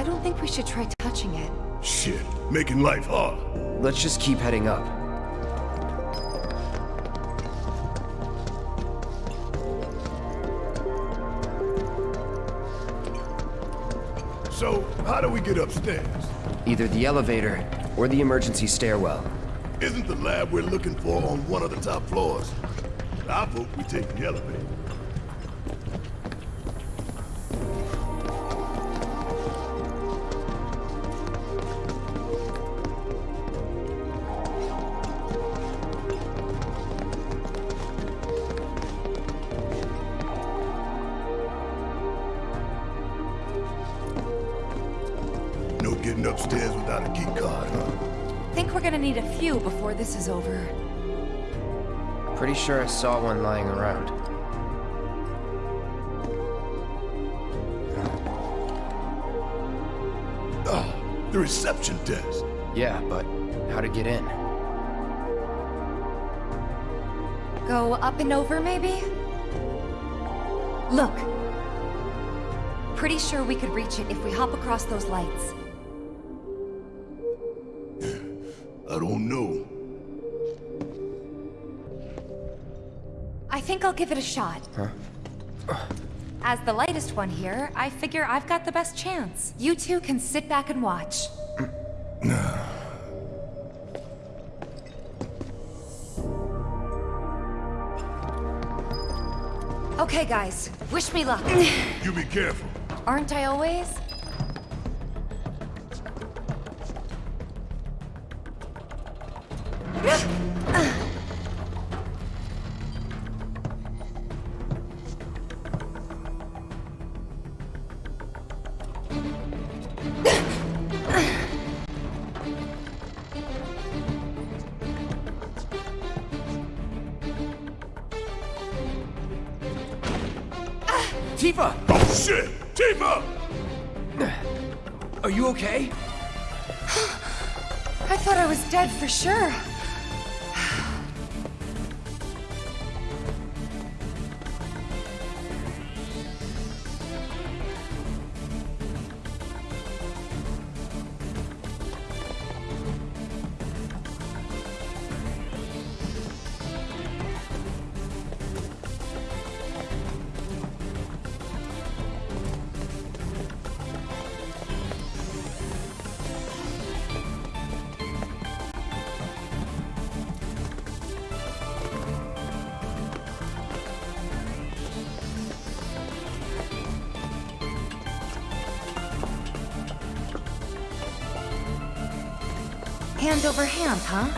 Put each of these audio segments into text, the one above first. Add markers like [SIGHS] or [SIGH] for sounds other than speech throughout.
I don't think we should try touching it. Shit, making life hard. Let's just keep heading up. So, how do we get upstairs? Either the elevator or the emergency stairwell. Isn't the lab we're looking for on one of the top floors? I vote we take the elevator. Sure I saw one lying around. Ah, the reception desk. Yeah, but how to get in? Go up and over, maybe? Look. Pretty sure we could reach it if we hop across those lights. I don't know. I think I'll give it a shot. Huh? As the lightest one here, I figure I've got the best chance. You two can sit back and watch. [SIGHS] okay, guys. Wish me luck. You be careful. Aren't I always? Hand over hand, huh?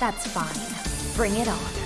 That's fine. Bring it on.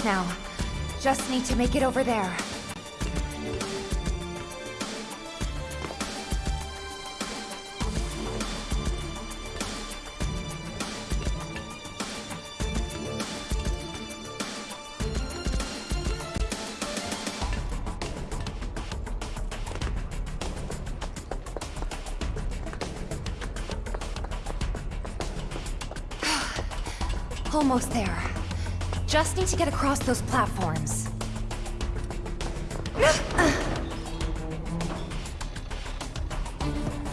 Close now. Just need to make it over there. [SIGHS] Almost there just need to get across those platforms. [LAUGHS]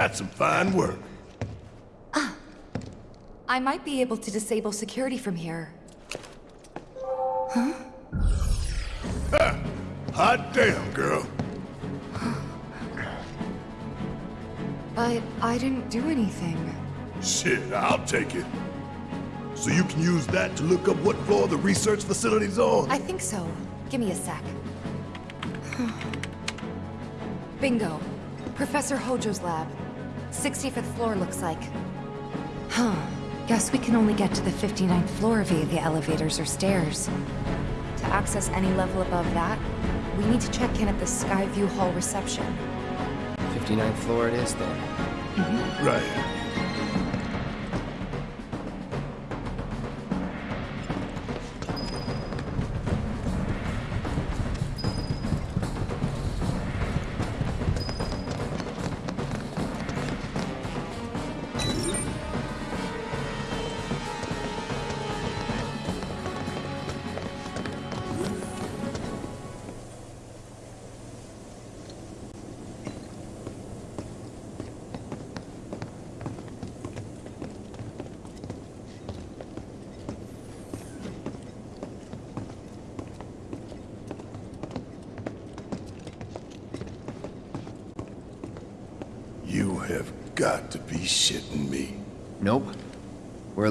That's some fine work. Ah. I might be able to disable security from here. Huh? Hot damn, girl. But I didn't do anything. Shit, I'll take it. So you can use that to look up what floor the research facility's on? I think so. Give me a sec. Bingo. Professor Hojo's lab. 65th floor looks like. Huh. Guess we can only get to the 59th floor via the elevators or stairs. To access any level above that, we need to check in at the Skyview Hall reception. 59th floor it is then. Mm-hmm. Right.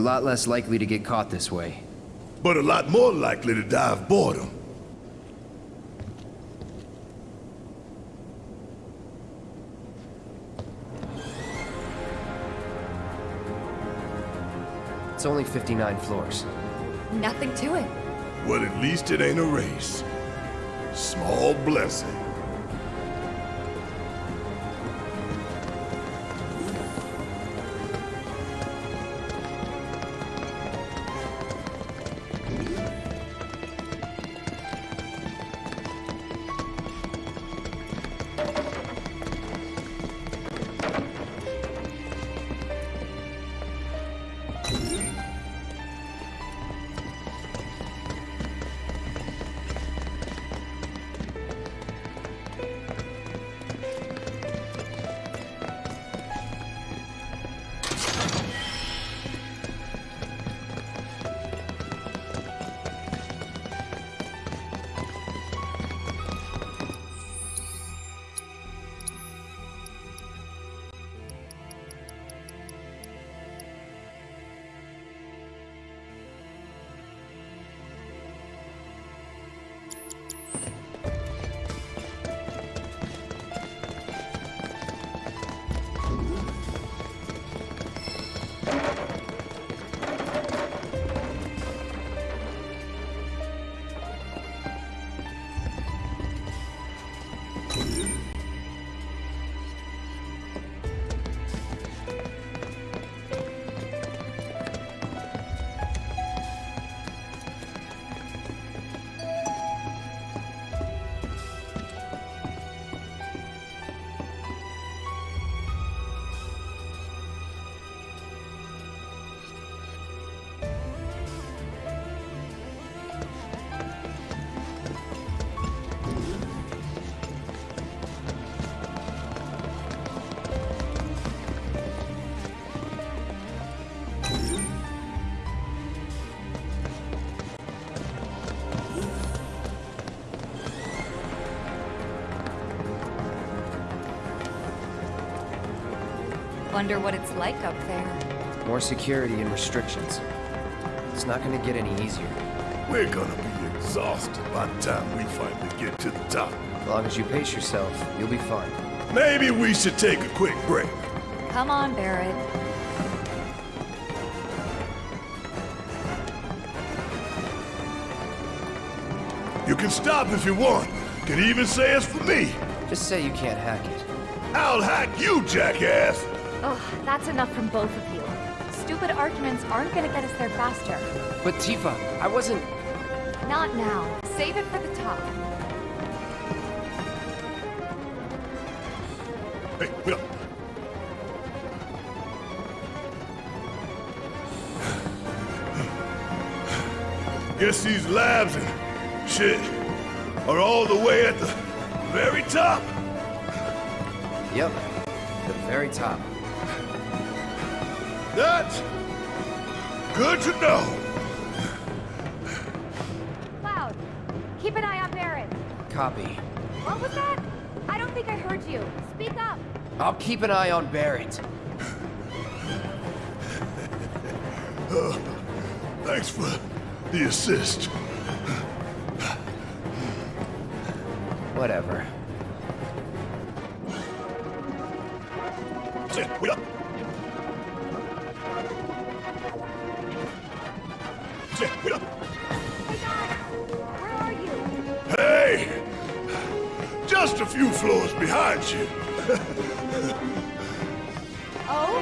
Lot less likely to get caught this way. But a lot more likely to die of boredom. It's only 59 floors. Nothing to it. Well, at least it ain't a race. Small blessing. Wonder what it's like up there. More security and restrictions. It's not gonna get any easier. We're gonna be exhausted by the time we finally get to the top. As long as you pace yourself, you'll be fine. Maybe we should take a quick break. Come on, Barrett. You can stop if you want. Can even say it's for me. Just say you can't hack it. I'll hack you, jackass. Ugh, that's enough from both of you. Stupid arguments aren't gonna get us there faster. But Tifa, I wasn't... Not now. Save it for the top. Hey, wait up. Guess these labs and shit are all the way at the very top. Yep. The very top. That's good to know. Cloud, keep an eye on Barrett. Copy. What was that? I don't think I heard you. Speak up. I'll keep an eye on Barrett. Thanks for the assist. Whatever. Behind you. [LAUGHS] Oh?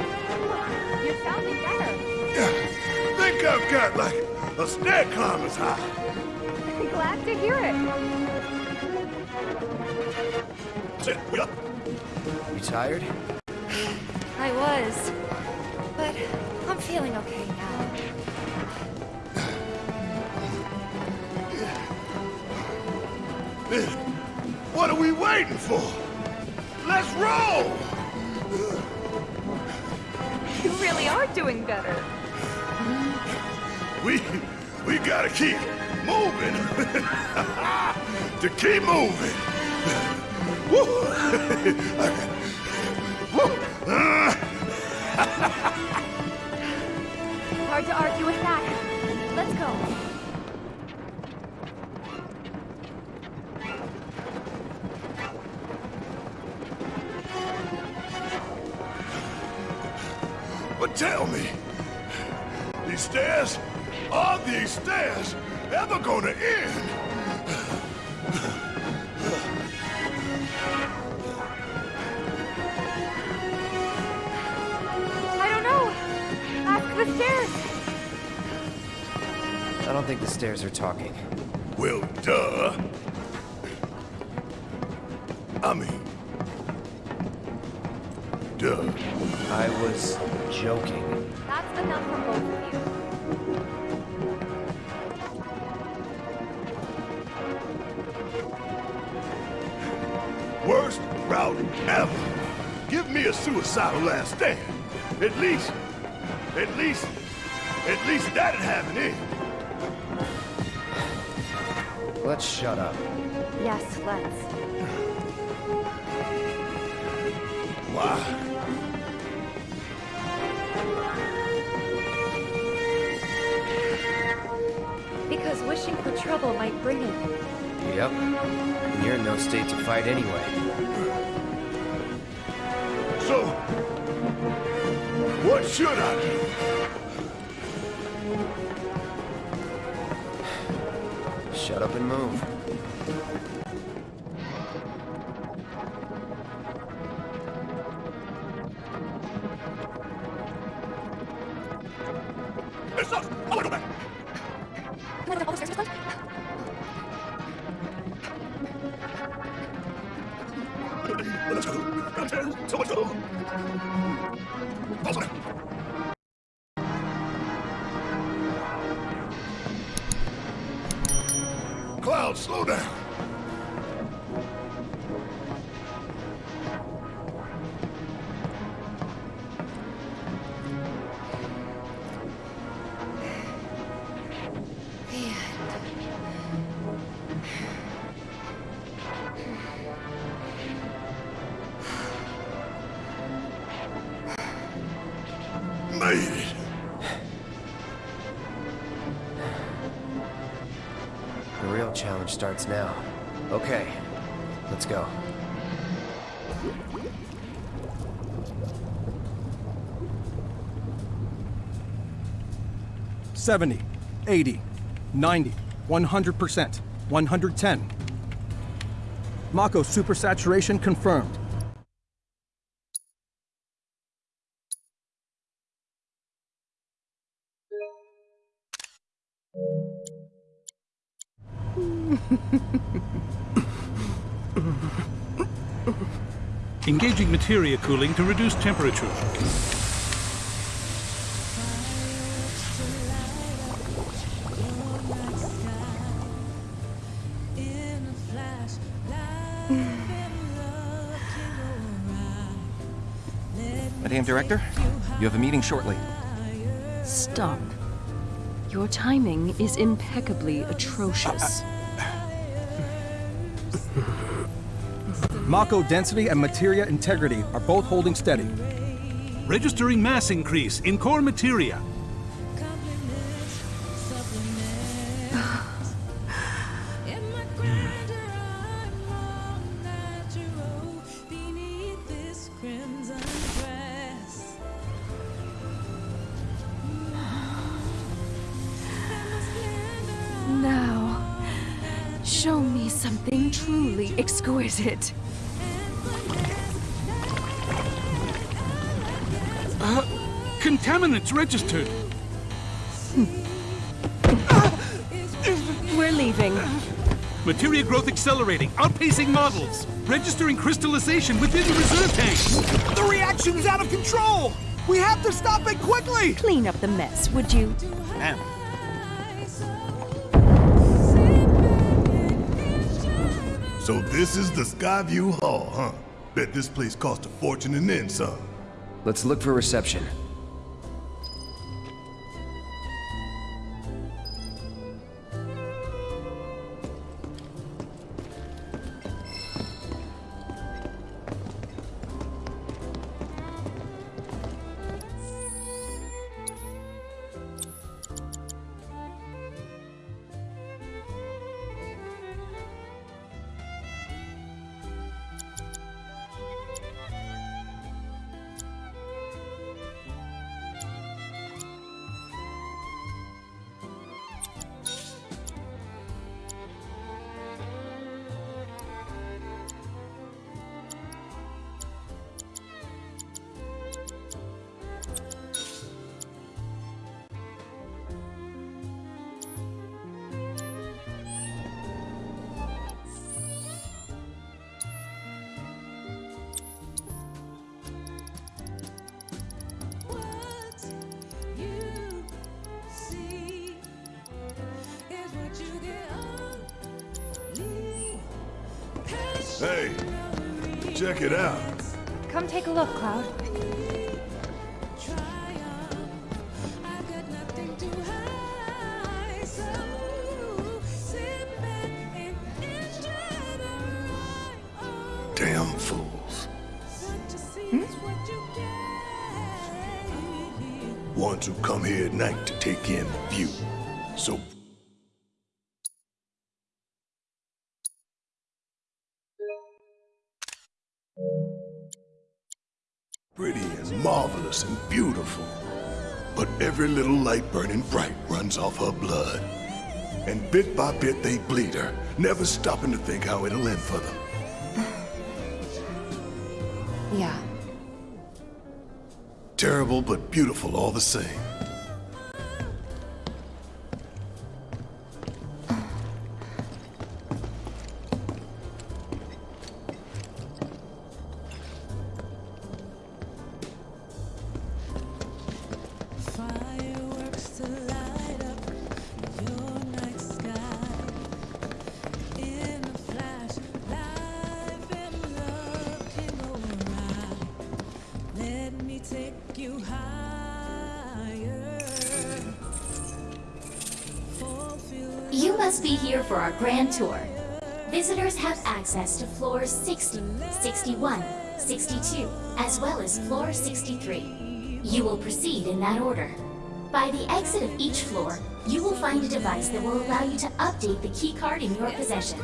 You're sounding better. Yeah. Think I've got like a stair climber's high. [LAUGHS] Glad to hear it. Sit, wait up. You tired? [SIGHS] I was. But I'm feeling okay now. [SIGHS] What are we waiting for? Roll! You really are doing better. We we gotta keep moving. [LAUGHS] to keep moving. [LAUGHS] Woo! [LAUGHS] gonna end? I don't know. Ask the stairs. I don't think the stairs are talking. Well, duh. I mean, duh. I was joking. Suicidal last stand. At least, at least, at least that'd have an end. Eh? Let's shut up. Yes, let's. Why? Because wishing for trouble might bring it. Yep. And you're in no state to fight anyway. Should I do? Shut up and move. 70, 80, 90, 100%, 110. Mako supersaturation confirmed. Engaging materia cooling to reduce temperature. Have a meeting shortly. Stop. Your timing is impeccably atrocious. Mako density and materia integrity are both holding steady. Registering mass increase in core materia. Registered. We're leaving. Materia growth accelerating, outpacing models. Registering crystallization within the reserve tank. The reaction is out of control! We have to stop it quickly! Clean up the mess, would you? Ma'am. So this is the Skyview Hall, huh? Bet this place cost a fortune and then some. Let's look for reception. Hey, check it out. Come take a look, Cloud. Damn fools. Hmm? Ones who come here at night to take in pretty and marvelous and beautiful. But every little light burning bright runs off her blood. And bit by bit they bleed her, never stopping to think how it'll end for them. [SIGHS] Yeah. Terrible but beautiful all the same. As well as floor 63. You will proceed in that order. By the exit of each floor, you will find a device that will allow you to update the keycard in your possession,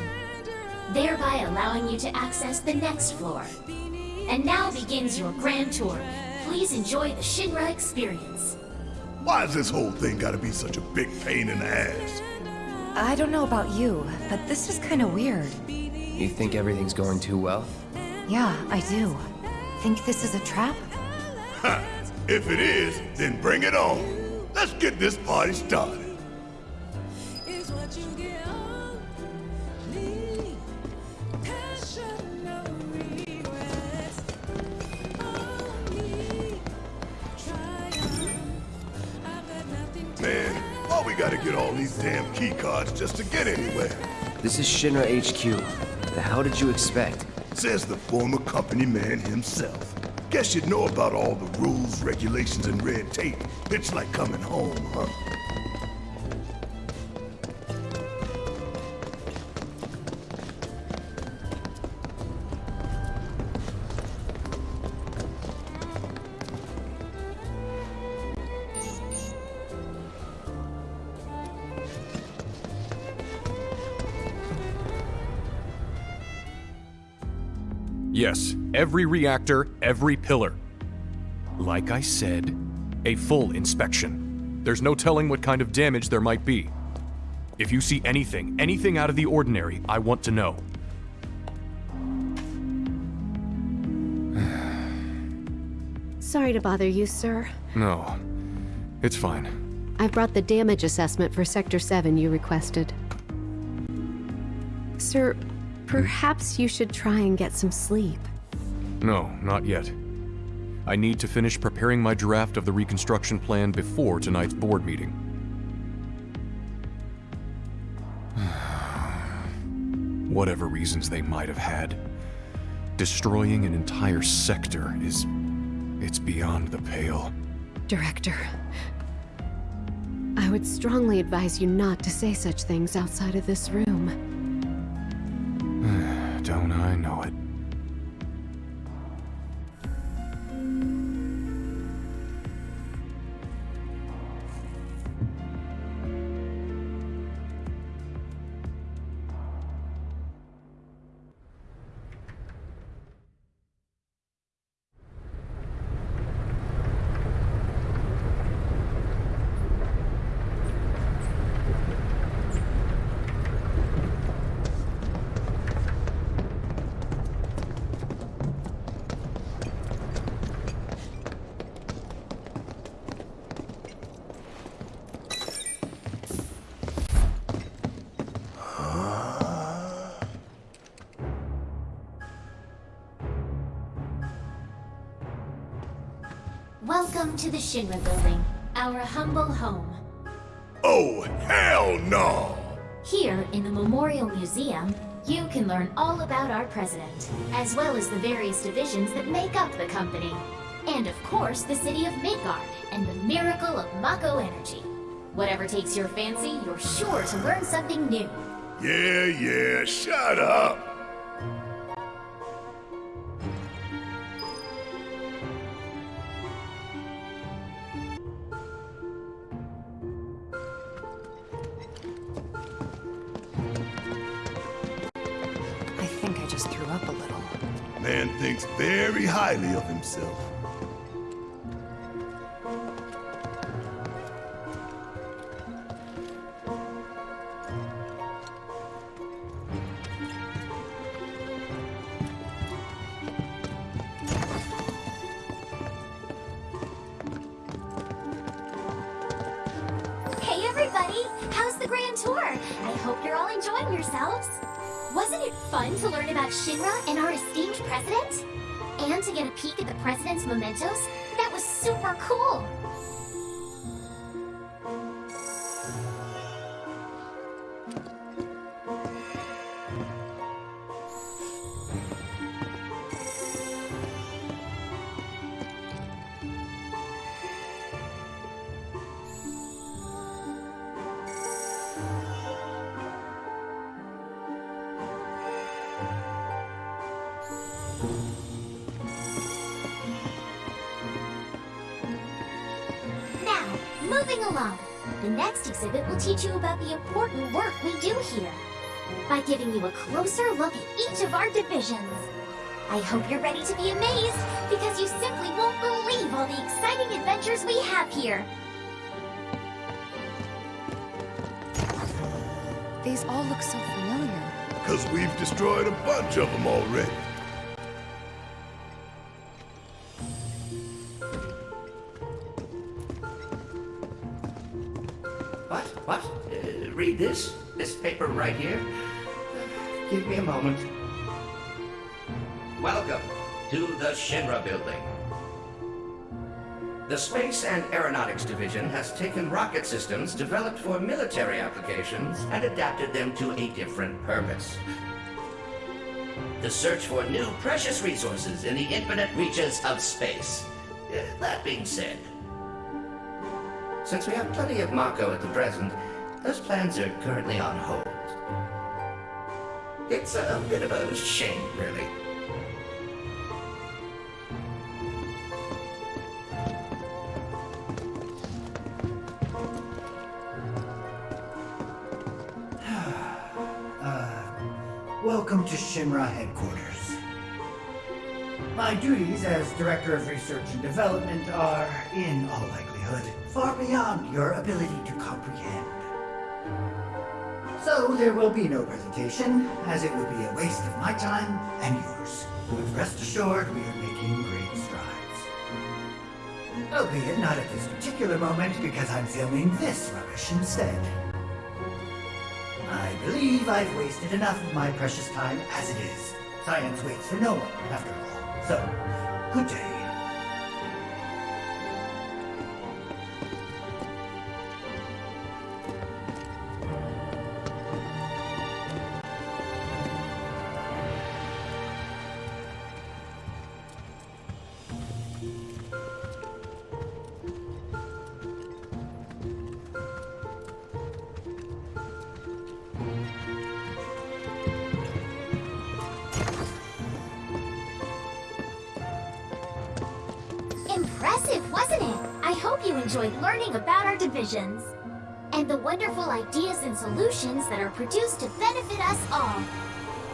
thereby allowing you to access the next floor. And now begins your grand tour. Please enjoy the Shinra experience. Why's this whole thing gotta be such a big pain in the ass? I don't know about you, but this is kind of weird. You think everything's going too well? Yeah, I do. Think this is a trap? Ha! If it is, then bring it on. Let's get this party started. is what you get only. Passion, no regrets. Only triumph. I've got nothing to Man, why we gotta get all these damn key cards just to get anywhere? This is Shinra HQ. The hell did you expect? Says the former company man himself. Guess you'd know about all the rules, regulations, and red tape. It's like coming home, huh? Every reactor, every pillar. Like I said, a full inspection. There's no telling what kind of damage there might be. If you see anything, anything out of the ordinary, I want to know. [SIGHS] Sorry to bother you, sir. No, it's fine. I've brought the damage assessment for Sector 7 you requested. Sir, perhaps you should try and get some sleep. No, not yet. I need to finish preparing my draft of the reconstruction plan before tonight's board meeting. [SIGHS] Whatever reasons they might have had, destroying an entire sector is. it's beyond the pale. Director, I would strongly advise you not to say such things outside of this room. To the Building, our humble home. Oh, hell no! Here, in the Memorial Museum, you can learn all about our president, as well as the various divisions that make up the company. And of course, the city of Midgar, and the miracle of Mako Energy. Whatever takes your fancy, you're sure to learn something new. Yeah, yeah, shut up! Man thinks very highly of himself. Will teach you about the important work we do here. By giving you a closer look at each of our divisions. I hope you're ready to be amazed, because you simply won't believe all the exciting adventures we have here. These all look so familiar. Because we've destroyed a bunch of them already. Paper right here? Give me a moment. Welcome to the Shinra Building. The Space and Aeronautics Division has taken rocket systems developed for military applications and adapted them to a different purpose. The search for new precious resources in the infinite reaches of space. That being said, since we have plenty of Mako at the present, those plans are currently on hold. It's a bit of a shame, really. [SIGHS] Uh, welcome to Shinra headquarters. My duties as Director of Research and Development are, in all likelihood, far beyond your ability to comprehend. So there will be no presentation, as it would be a waste of my time and yours. But rest assured, we are making great strides. Oh, Albeit not at this particular moment, because I'm filming this rubbish instead. I believe I've wasted enough of my precious time as it is. Science waits for no one, after all. So, good day. Enjoyed learning about our divisions and the wonderful ideas and solutions that are produced to benefit us all.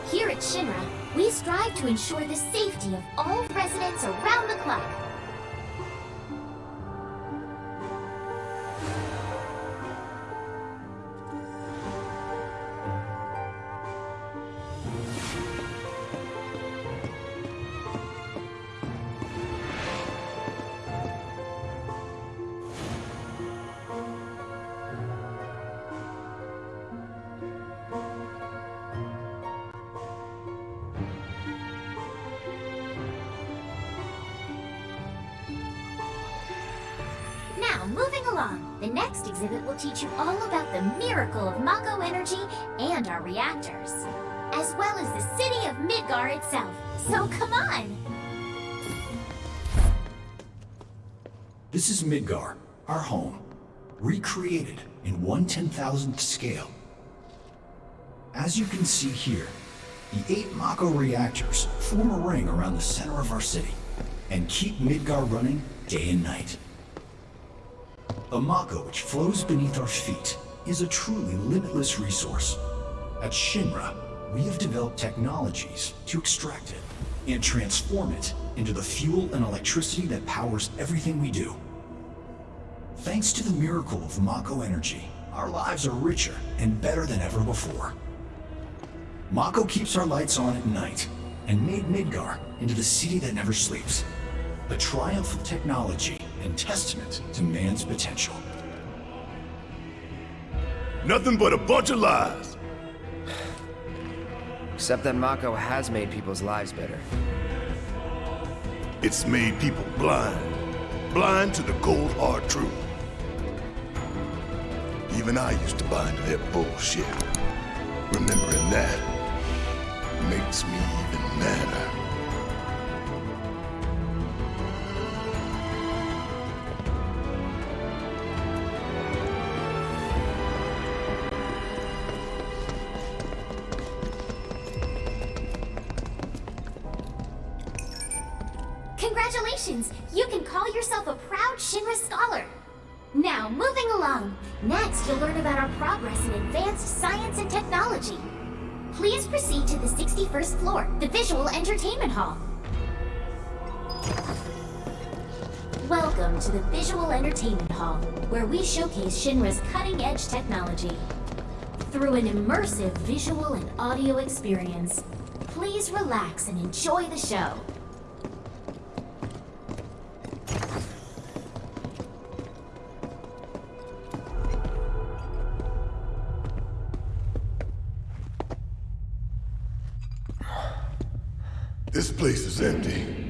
Here at Shinra, we strive to ensure the safety of all residents around the clock. Reactors, as well as the city of Midgar itself. So come on! This is Midgar, our home, recreated in one ten thousandth scale. As you can see here, the eight Mako reactors form a ring around the center of our city and keep Midgar running day and night. The Mako which flows beneath our feet is a truly limitless resource. At Shinra, we have developed technologies to extract it and transform it into the fuel and electricity that powers everything we do. Thanks to the miracle of Mako energy, our lives are richer and better than ever before. Mako keeps our lights on at night and made Midgar into the city that never sleeps. A triumph of technology and testament to man's potential. Nothing but a bunch of lies. Except that Mako has made people's lives better. It's made people blind. Blind to the cold hard truth. Even I used to buy into their bullshit. Remembering that makes me even madder. Floor, the Visual Entertainment Hall. Welcome to the Visual Entertainment Hall, where we showcase Shinra's cutting-edge technology. Through an immersive visual and audio experience, please relax and enjoy the show. Place is empty.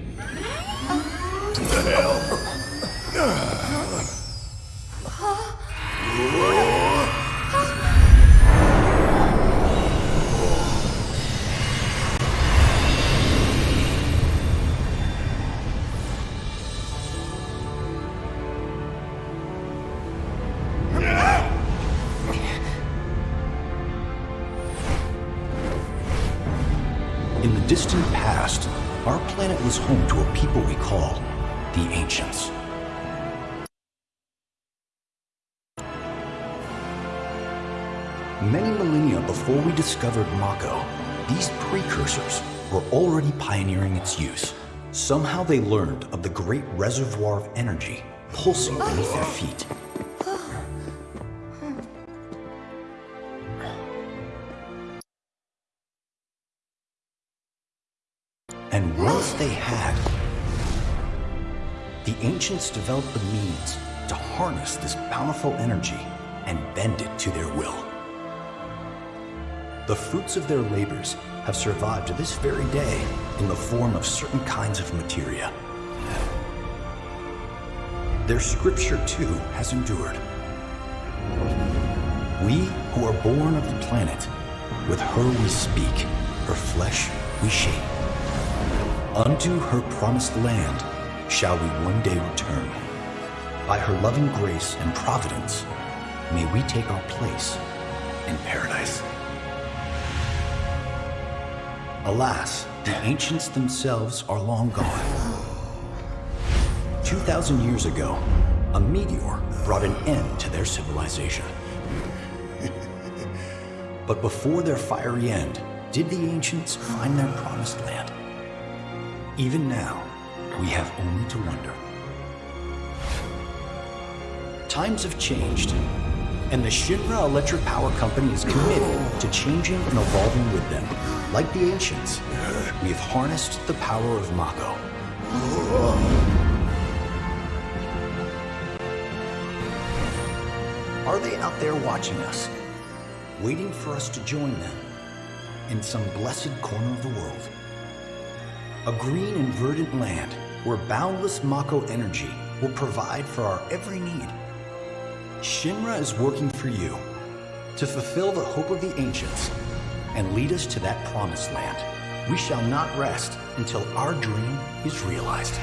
These precursors were already pioneering its use. Somehow they learned of the great reservoir of energy pulsing beneath their feet. And once they had, the ancients developed the means to harness this bountiful energy and bend it to their will. The fruits of their labors have survived to this very day in the form of certain kinds of materia. Their scripture, too, has endured. We who are born of the planet, with her we speak, her flesh we shape. Unto her promised land shall we one day return. By her loving grace and providence, may we take our place in paradise. Alas, the ancients themselves are long gone. 2,000 years ago, a meteor brought an end to their civilization. [LAUGHS] but before their fiery end, did the ancients find their promised land? Even now, we have only to wonder. Times have changed, and the Shinra Electric Power Company is committed to changing and evolving with them. Like the ancients, we have harnessed the power of Mako. Are they out there watching us, waiting for us to join them in some blessed corner of the world? A green and verdant land where boundless Mako energy will provide for our every need. Shinra is working for you to fulfill the hope of the ancients and lead us to that promised land. We shall not rest until our dream is realized.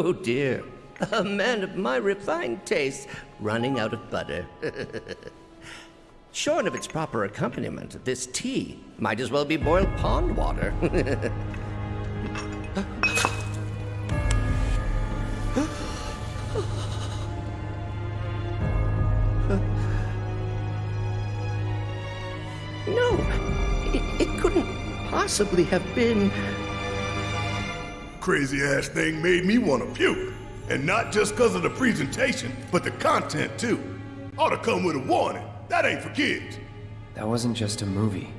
Oh dear. A man of my refined taste running out of butter. [LAUGHS] Shorn of its proper accompaniment, this tea might as well be boiled pond water. [LAUGHS] no, it, it couldn't possibly have been. Crazy ass thing made me want to puke. And not just because of the presentation, but the content too. Ought to come with a warning. That ain't for kids. That wasn't just a movie.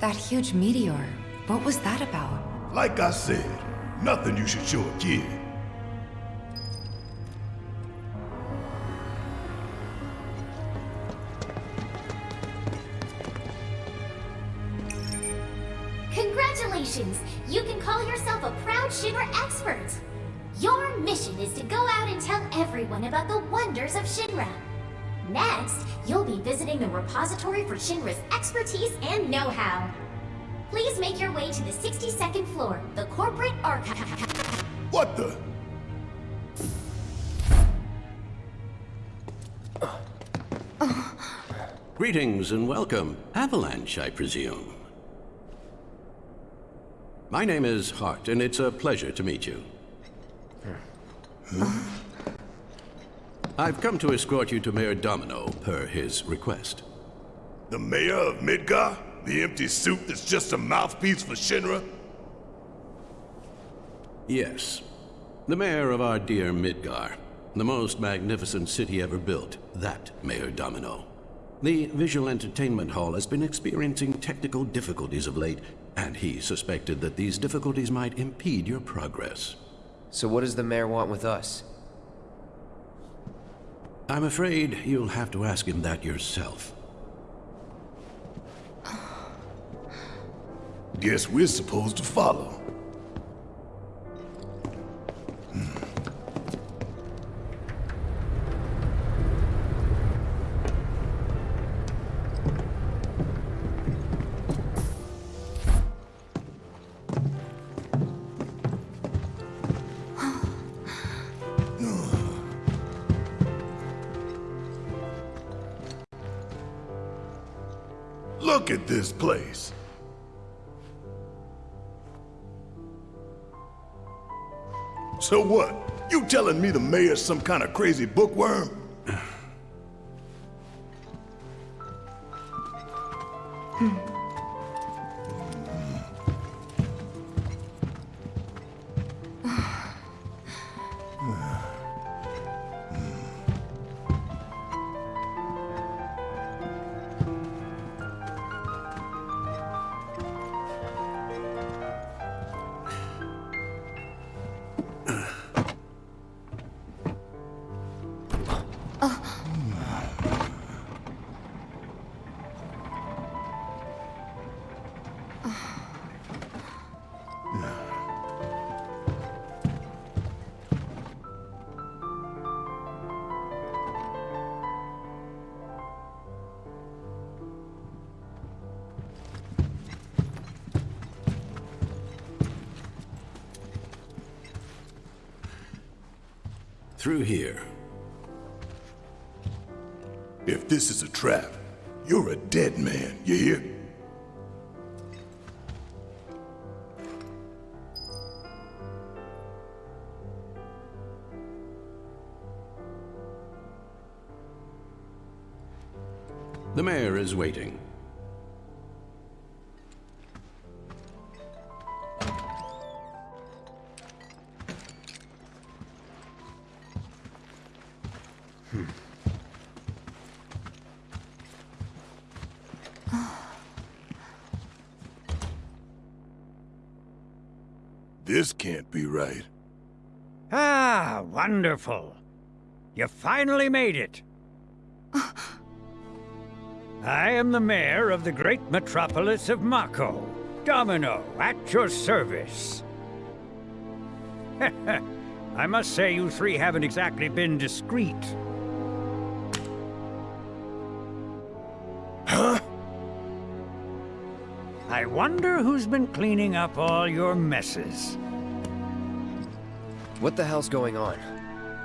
That huge meteor, what was that about? Like I said, nothing you should show a kid. The of Shinra. Next, you'll be visiting the repository for Shinra's expertise and know-how. Please make your way to the 62nd floor, the corporate archive. What the? Greetings and welcome. Avalanche, I presume. My name is Hart, and it's a pleasure to meet you. I've come to escort you to Mayor Domino, per his request. The mayor of Midgar? The empty suit that's just a mouthpiece for Shinra? Yes. The mayor of our dear Midgar. The most magnificent city ever built. That Mayor Domino. The visual entertainment hall has been experiencing technical difficulties of late, and he suspected that these difficulties might impede your progress. So what does the mayor want with us? I'm afraid you'll have to ask him that yourself. Guess we're supposed to follow. Me the mayor's some kind of crazy bookworm? Through here. If this is a trap, you're a dead man, you hear? Wonderful. You finally made it. I am the mayor of the great metropolis of Mako. Domino, at your service. [LAUGHS] I must say you three haven't exactly been discreet. Huh? I wonder who's been cleaning up all your messes. What the hell's going on?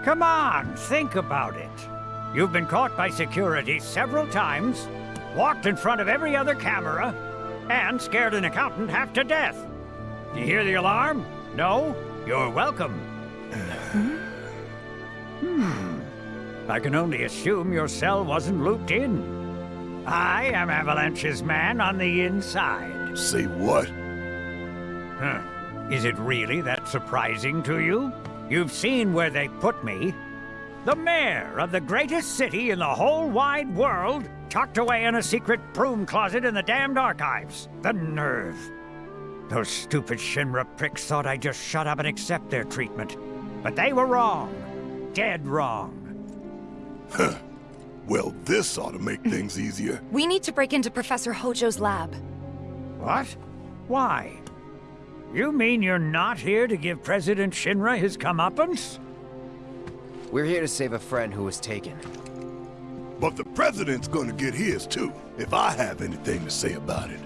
Come on, think about it. You've been caught by security several times, walked in front of every other camera, and scared an accountant half to death. Do you hear the alarm? No? You're welcome. hmm. I can only assume your cell wasn't looped in. I am Avalanche's man on the inside. Say what? Huh. Is it really that surprising to you? You've seen where they put me. The mayor of the greatest city in the whole wide world, tucked away in a secret broom closet in the damned archives. The nerve. Those stupid Shinra pricks thought I'd just shut up and accept their treatment. But they were wrong. Dead wrong. Huh. Well, this ought to make things easier. We need to break into Professor Hojo's lab. What? Why? You mean you're not here to give President Shinra his comeuppance? We're here to save a friend who was taken. But the president's gonna get his too, if I have anything to say about it.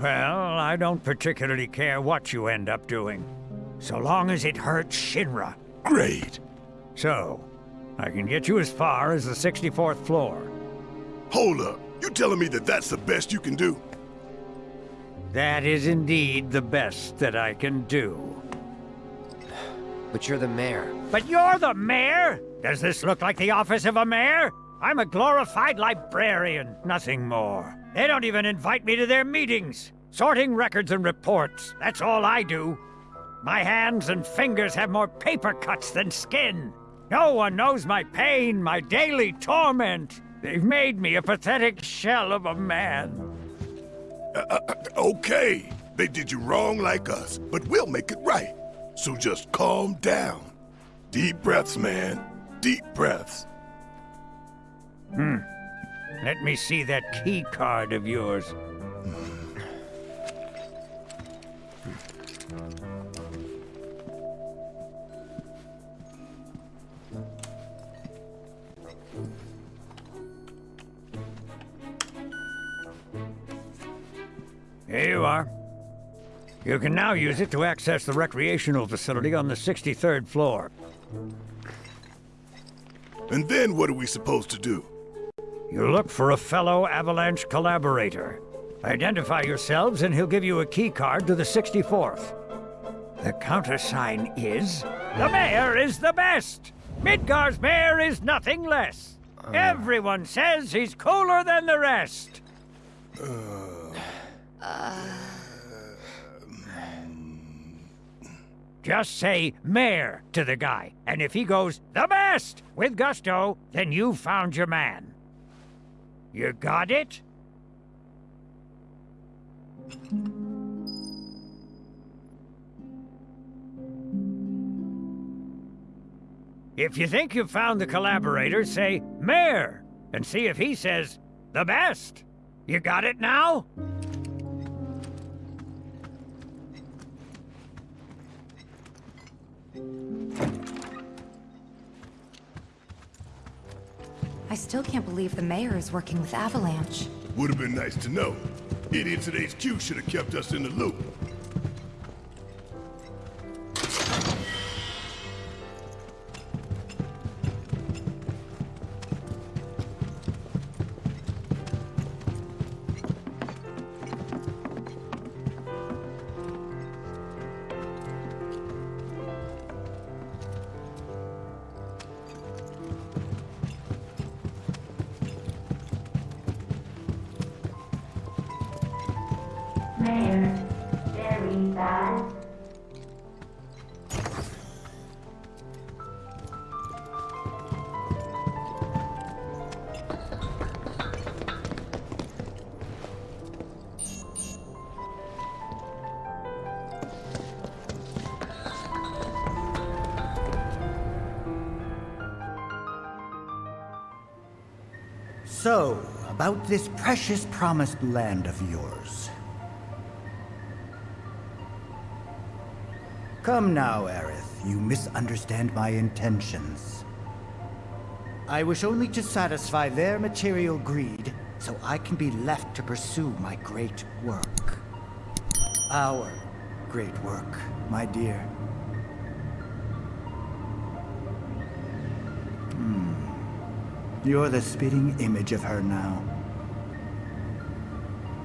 Well, I don't particularly care what you end up doing. So long as it hurts Shinra. Great. So, I can get you as far as the 64th floor. Hold up. You telling me that that's the best you can do? That is indeed the best that I can do. But you're the mayor. But you're the mayor? Does this look like the office of a mayor? I'm a glorified librarian, nothing more. They don't even invite me to their meetings. Sorting records and reports, that's all I do. My hands and fingers have more paper cuts than skin. No one knows my pain, my daily torment. They've made me a pathetic shell of a man. Uh, uh, okay, they did you wrong like us, but we'll make it right. So just calm down. Deep breaths, man. Deep breaths. Hmm. Let me see that key card of yours. [LAUGHS] Here you are. You can now use it to access the recreational facility on the 63rd floor. And then what are we supposed to do? You look for a fellow Avalanche collaborator. Identify yourselves and he'll give you a key card to the 64th. The countersign is... The mayor is the best! Midgar's mayor is nothing less! Uh. Everyone says he's cooler than the rest! Uh. Just say mayor to the guy, and if he goes the best with gusto, then you've found your man. You got it? If you think you've found the collaborator, say mayor, and see if he says the best. You got it now? Still can't believe the mayor is working with Avalanche. Would have been nice to know. Idiots at HQ should have kept us in the loop. Precious promised land of yours. Come now, Aerith. You misunderstand my intentions. I wish only to satisfy their material greed, so I can be left to pursue my great work. Our great work, my dear. Hmm. You're the spitting image of her now.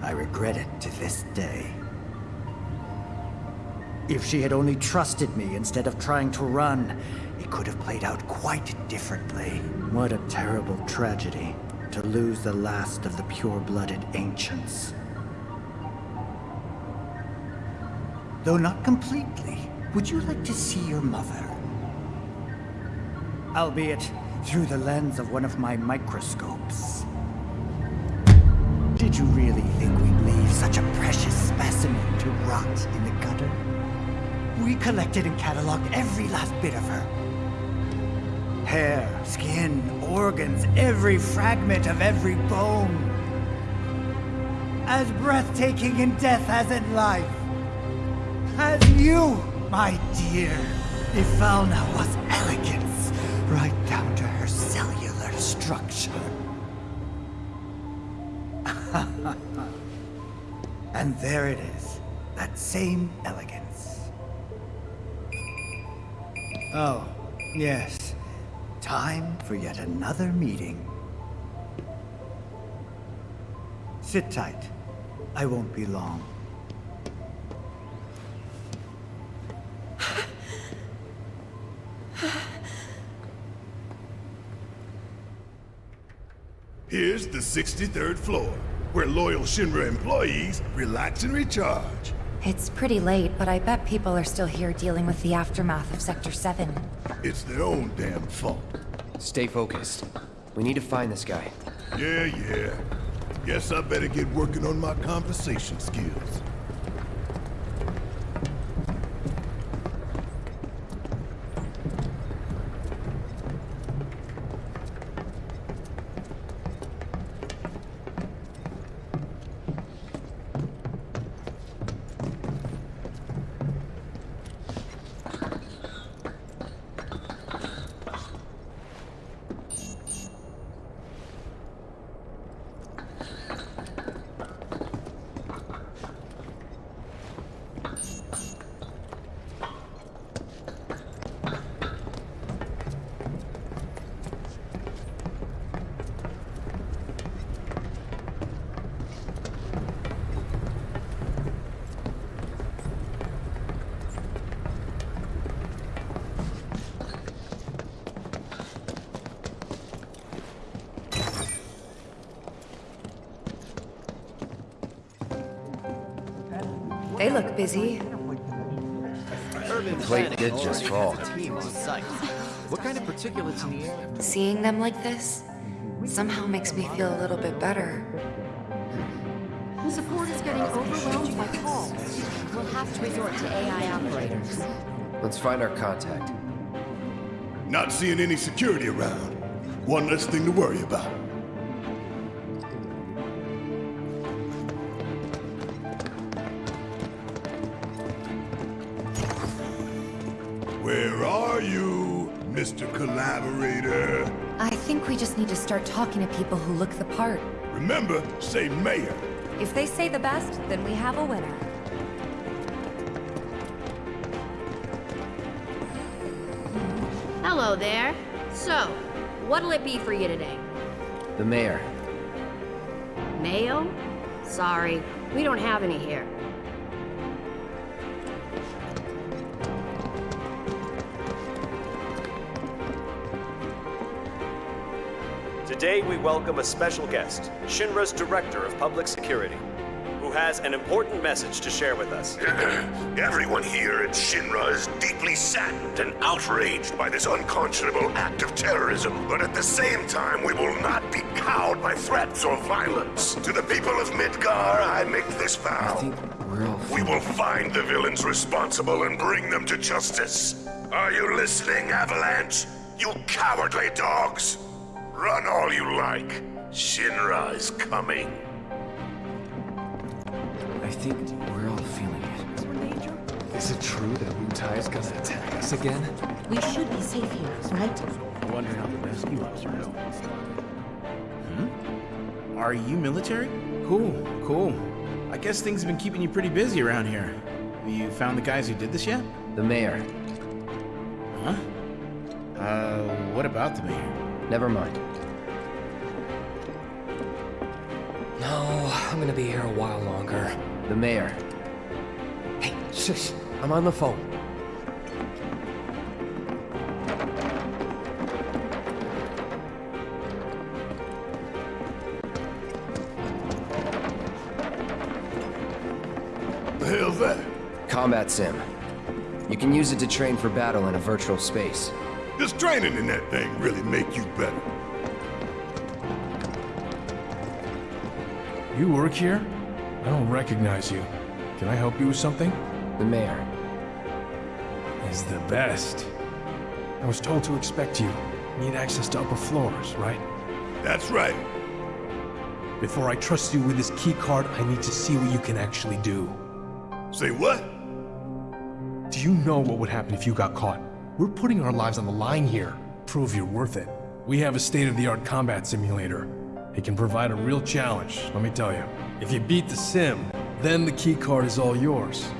I regret it to this day. If she had only trusted me instead of trying to run, it could have played out quite differently. What a terrible tragedy to lose the last of the pure-blooded ancients. Though not completely, would you like to see your mother? Albeit through the lens of one of my microscopes. Did you really think we'd leave such a precious specimen to rot in the gutter? We collected and cataloged every last bit of her. Hair, skin, organs, every fragment of every bone. As breathtaking in death as in life. As you, my dear. Ifalna was elegance, right down to her cellular structure. And there it is. That same elegance. Oh, yes. Time for yet another meeting. Sit tight. I won't be long. Here's the 63rd floor where loyal Shinra employees relax and recharge. It's pretty late, but I bet people are still here dealing with the aftermath of Sector 7. It's their own damn fault. Stay focused. We need to find this guy. Yeah, yeah. Guess I better get working on my conversation skills. Seeing them like this somehow makes me feel a little bit better. The support is getting overwhelmed by calls. We'll have to resort to AI operators. Let's find our contact. Not seeing any security around. One less thing to worry about. Mr. Collaborator? I think we just need to start talking to people who look the part. Remember, say mayor. If they say the best, then we have a winner. Hello there. So, what'll it be for you today? The mayor. Mayo? Sorry, we don't have any here. Today we welcome a special guest, Shinra's Director of Public Security, who has an important message to share with us. [CLEARS THROAT] Everyone here at Shinra is deeply saddened and outraged by this unconscionable act of terrorism. But at the same time, we will not be cowed by threats or violence. To the people of Midgar, I make this vow. We will find the villains responsible and bring them to justice. Are you listening, Avalanche? You cowardly dogs! Run all you like. Shinra is coming. I think we're all feeling it. Is it true that Wutai is gonna attack us again? We should be safe here, right? I wonder how the rescue ops are going. Hmm? Are you military? Cool, cool. I guess things have been keeping you pretty busy around here. Have you found the guys who did this yet? The mayor. Huh? Uh, what about the mayor? Never mind. I'm gonna be here a while longer. The mayor. Hey, shush! I'm on the phone. The hell's that? Combat sim. You can use it to train for battle in a virtual space. Does training in that thing really make you better? You work here? I don't recognize you. Can I help you with something? The mayor. Is the best. I was told to expect you. Need access to upper floors, right? That's right. Before I trust you with this key card, I need to see what you can actually do. Say what? Do you know what would happen if you got caught? We're putting our lives on the line here. Prove you're worth it. We have a state-of-the-art combat simulator. It can provide a real challenge, let me tell you. If you beat the sim, then the key card is all yours.